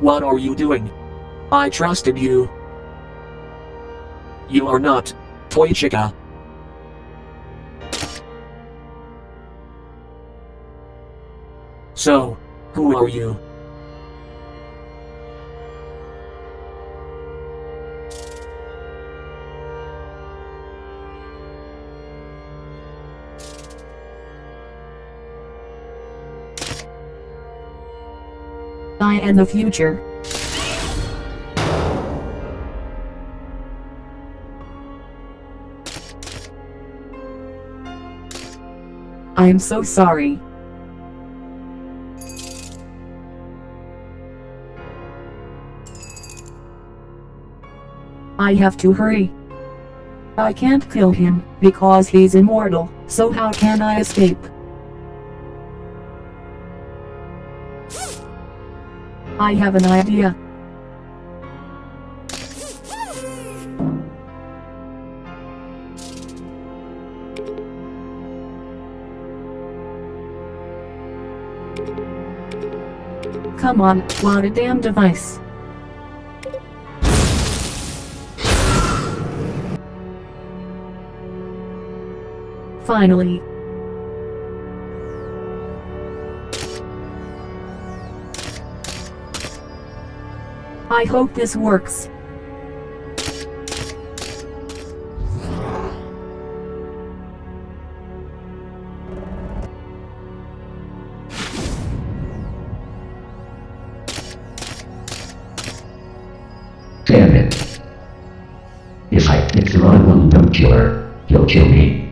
What are you doing? I trusted you. You are not. Toy Chica. So, who are you? I am the future. I am so sorry. I have to hurry. I can't kill him, because he's immortal, so how can I escape? I have an idea. Come on, what a damn device. Finally. I hope this works. Damn it. If I if the wrong one don't kill her, he'll kill me.